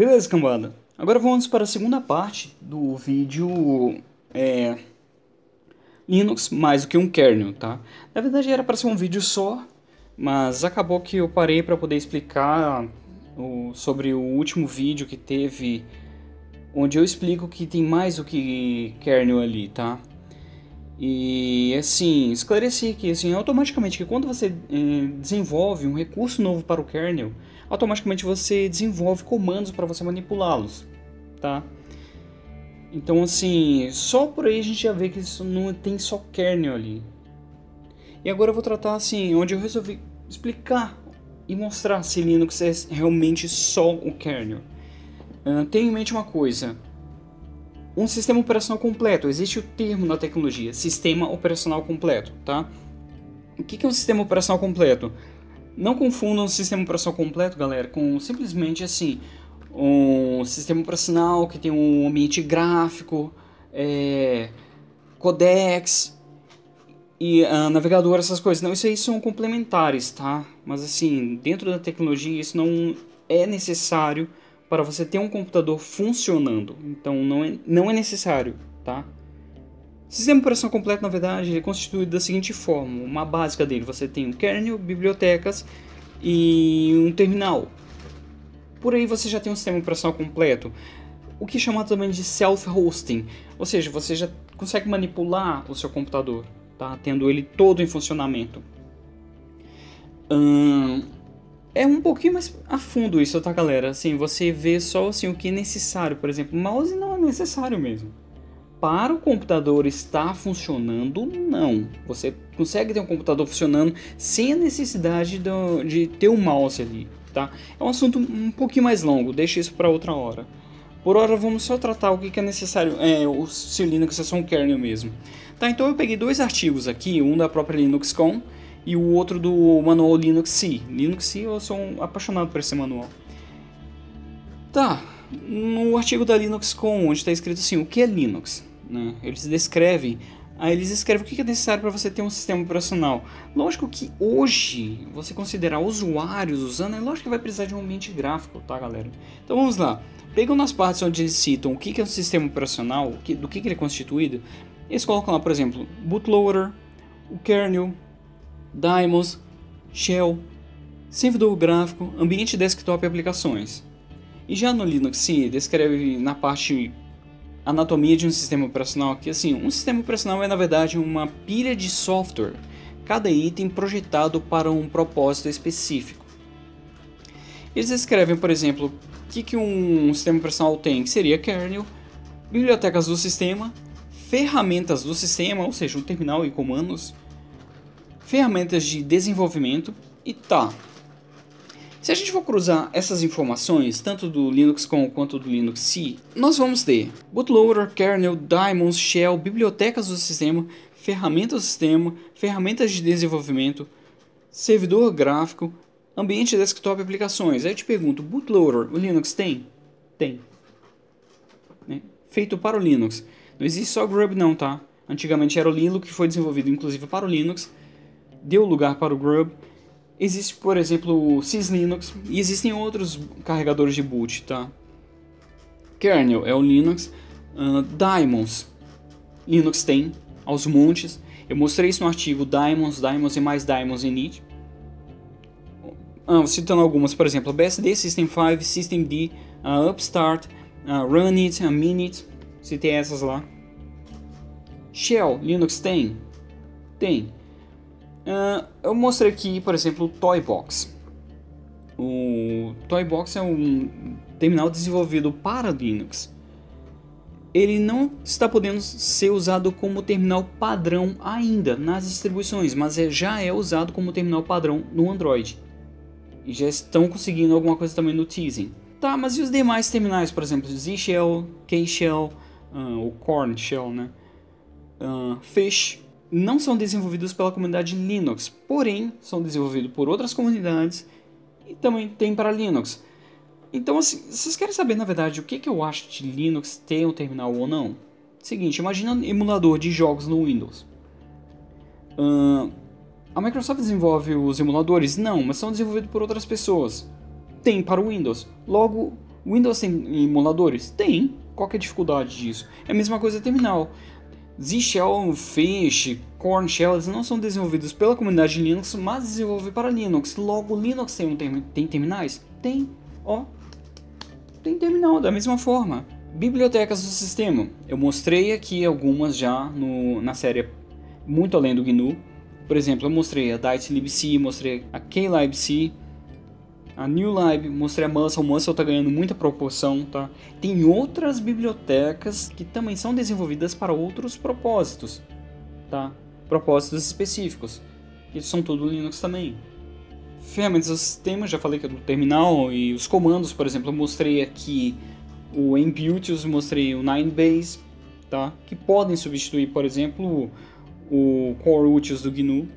Beleza, cambada. Agora vamos para a segunda parte do vídeo é, Linux mais do que um kernel, tá? Na verdade era para ser um vídeo só, mas acabou que eu parei para poder explicar o, sobre o último vídeo que teve, onde eu explico que tem mais do que kernel ali, tá? E assim, esclareci que assim, automaticamente que quando você eh, desenvolve um recurso novo para o kernel, automaticamente você desenvolve comandos para você manipulá-los, tá? Então assim, só por aí a gente já vê que isso não tem só kernel ali. E agora eu vou tratar assim, onde eu resolvi explicar e mostrar se Linux é realmente só o kernel. Uh, tenha em mente uma coisa, um sistema operacional completo. Existe o termo na tecnologia, sistema operacional completo, tá? O que é um sistema operacional completo? Não confundam o sistema operacional completo, galera, com simplesmente assim, um sistema operacional que tem um ambiente gráfico, é, codecs e uh, navegador, essas coisas. Não, isso aí são complementares, tá? Mas assim, dentro da tecnologia isso não é necessário para você ter um computador funcionando. Então não é, não é necessário, tá? Sistema de operação completo, na verdade, é constituído da seguinte forma. Uma básica dele, você tem um kernel, bibliotecas e um terminal. Por aí você já tem um sistema operação completo. O que é chamado também de self-hosting. Ou seja, você já consegue manipular o seu computador, tá? Tendo ele todo em funcionamento. Hum, é um pouquinho mais a fundo isso, tá galera? Assim, você vê só assim, o que é necessário. Por exemplo, mouse não é necessário mesmo. Para o computador estar funcionando, não. Você consegue ter um computador funcionando sem a necessidade do, de ter um mouse ali, tá? É um assunto um pouquinho mais longo, deixa isso para outra hora. Por hora vamos só tratar o que é necessário, é, o, se o Linux é só um kernel mesmo. Tá, então eu peguei dois artigos aqui, um da própria LinuxCon e o outro do manual Linux C. Linux C eu sou um apaixonado por esse manual. Tá, no artigo da LinuxCon, onde está escrito assim, o que é Linux? Né? Eles descrevem, aí eles escrevem o que é necessário para você ter um sistema operacional. Lógico que hoje, você considerar usuários usando, é lógico que vai precisar de um ambiente gráfico, tá galera? Então vamos lá, pegando as partes onde eles citam o que é um sistema operacional, do que ele é constituído, eles colocam lá, por exemplo, bootloader, o kernel, daemons, shell, servidor gráfico, ambiente desktop e aplicações. E já no Linux se descreve na parte anatomia de um sistema operacional que assim, um sistema operacional é na verdade uma pilha de software, cada item projetado para um propósito específico. Eles descrevem, por exemplo, o que, que um sistema operacional tem, que seria kernel, bibliotecas do sistema, ferramentas do sistema, ou seja, um terminal e comandos, ferramentas de desenvolvimento e tá. Se a gente for cruzar essas informações, tanto do Linux Com quanto do Linux C, nós vamos ter bootloader, kernel, daemons, shell, bibliotecas do sistema, ferramentas do sistema, ferramentas de desenvolvimento, servidor gráfico, ambiente desktop e aplicações. Aí eu te pergunto, bootloader, o Linux tem? Tem. Né? Feito para o Linux. Não existe só Grub não, tá? Antigamente era o Linux que foi desenvolvido inclusive para o Linux deu lugar para o Grub. Existe, por exemplo, o Syslinux e existem outros carregadores de boot, tá? Kernel é o Linux, uh, Daemons, Linux tem, aos montes. Eu mostrei isso no artigo Daemons, Daemons e mais Daemons Init. Uh, citando algumas, por exemplo, BSD, System 5, System D, uh, Upstart, uh, Runit, uh, Minit, citei essas lá. Shell, Linux tem? Tem. Uh, eu mostrei aqui, por exemplo, o Toybox. O Toybox é um terminal desenvolvido para Linux. Ele não está podendo ser usado como terminal padrão ainda nas distribuições, mas é, já é usado como terminal padrão no Android. E já estão conseguindo alguma coisa também no Teasing. Tá, mas e os demais terminais, por exemplo, Z-Shell, K-Shell, uh, o Corn Shell, né? Uh, Fish, não são desenvolvidos pela comunidade Linux, porém são desenvolvidos por outras comunidades e também tem para Linux. Então, assim, vocês querem saber na verdade o que, que eu acho de Linux ter um terminal ou não? Seguinte, imagina um emulador de jogos no Windows. Uh, a Microsoft desenvolve os emuladores? Não, mas são desenvolvidos por outras pessoas. Tem para o Windows. Logo, Windows tem emuladores? Tem. Qual é a dificuldade disso? É a mesma coisa terminal. Z-Shell, Fish, Corn Shell, não são desenvolvidos pela comunidade de Linux, mas desenvolvidos para Linux. Logo, Linux tem, um term tem terminais? Tem. Ó, tem terminal, da mesma forma. Bibliotecas do sistema. Eu mostrei aqui algumas já no, na série muito além do GNU. Por exemplo, eu mostrei a DiceLibc, mostrei a KLibc, a NewLib, mostrei a Muscle. Muscle está ganhando muita proporção, tá? Tem outras bibliotecas que também são desenvolvidas para outros propósitos, tá? Propósitos específicos. Que são tudo Linux também. Ferramentas do sistema, já falei que é do terminal e os comandos, por exemplo, eu mostrei aqui o Imputius, mostrei o Ninebase, tá? Que podem substituir, por exemplo, o Core Utils do GNU.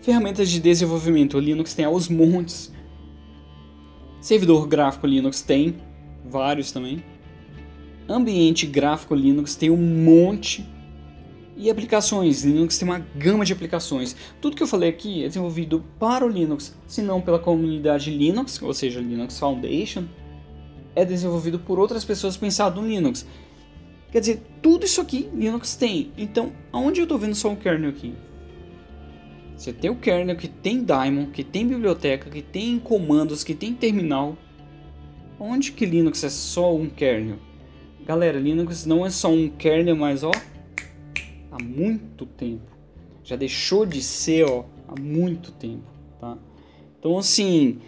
Ferramentas de desenvolvimento, o Linux tem aos montes. Servidor gráfico Linux tem, vários também. Ambiente gráfico Linux tem um monte. E aplicações, Linux tem uma gama de aplicações. Tudo que eu falei aqui é desenvolvido para o Linux, se não pela comunidade Linux, ou seja, Linux Foundation, é desenvolvido por outras pessoas pensado no Linux. Quer dizer, tudo isso aqui Linux tem. Então, aonde eu estou vendo só um kernel aqui? Você tem o kernel que tem daemon, que tem biblioteca, que tem comandos, que tem terminal. Onde que Linux é só um kernel? Galera, Linux não é só um kernel, mas ó, há muito tempo. Já deixou de ser, ó, há muito tempo, tá? Então assim,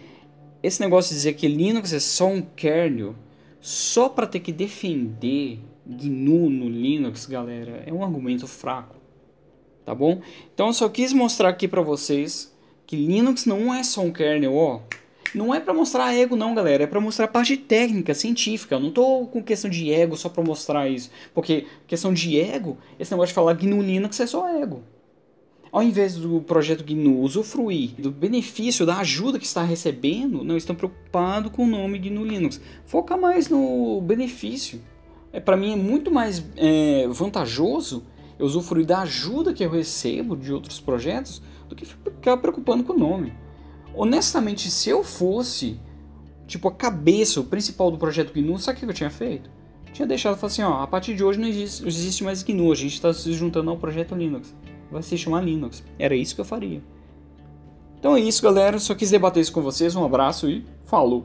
esse negócio de dizer que Linux é só um kernel, só para ter que defender GNU no Linux, galera, é um argumento fraco, tá bom? Então eu só quis mostrar aqui para vocês que Linux não é só um kernel, ó. Não é para mostrar ego não, galera, é para mostrar a parte técnica, científica. Eu não tô com questão de ego só para mostrar isso, porque questão de ego, esse negócio de falar GNU Linux é só ego. Ao invés do projeto GNU usufruir do benefício, da ajuda que está recebendo, não estão preocupados com o nome GNU Linux. Foca mais no benefício é, para mim é muito mais é, vantajoso eu usufruir da ajuda que eu recebo de outros projetos do que ficar preocupando com o nome. Honestamente, se eu fosse tipo a cabeça, o principal do projeto GNU, sabe o que eu tinha feito? Eu tinha deixado falar assim, ó, a partir de hoje não existe, existe mais GNU, a gente está se juntando ao projeto Linux. Vai se chamar Linux. Era isso que eu faria. Então é isso, galera. Só quis debater isso com vocês. Um abraço e falou!